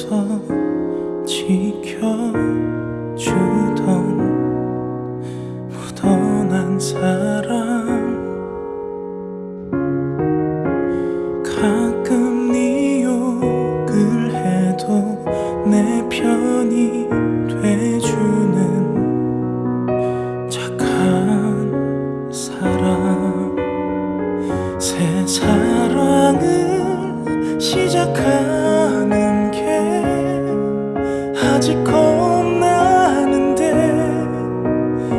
옆에서 지켜주던 묻어난 사람. 가끔 네 욕을 해도 내편 아직 겁나는데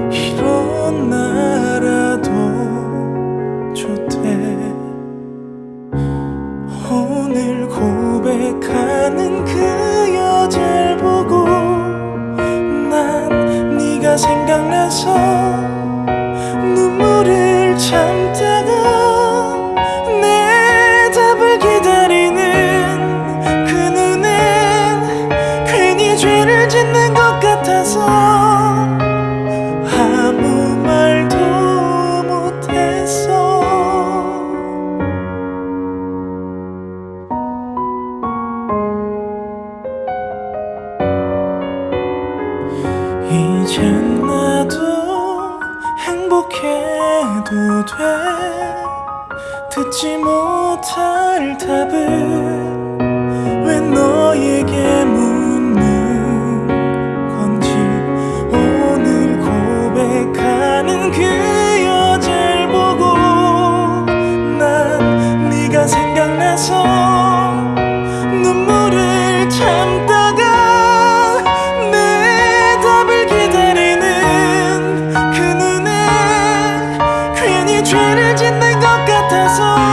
이런 나라도 좋대. 오늘 고백하는 그 여자를 보고 난 네가 생각나서 것 같아서 아무 말도 못했어 이젠 나도 행복해도 돼. 듣지 못할 답을 왜 너에 그 여자를 보고 난 네가 생각나서 눈물을 참다가 내 답을 기다리는 그 눈에 괜히 죄를 짓는 것 같아서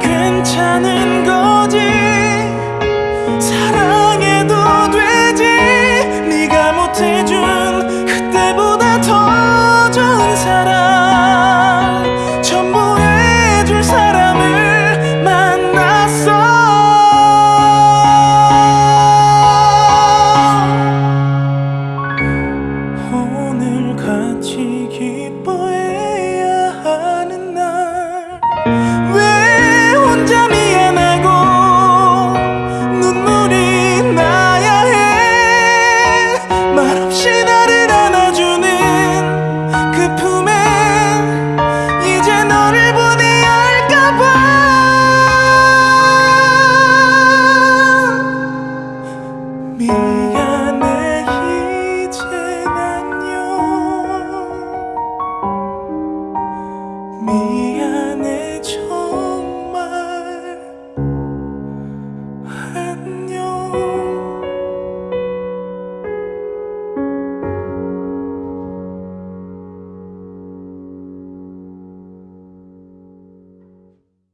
괜찮은 거지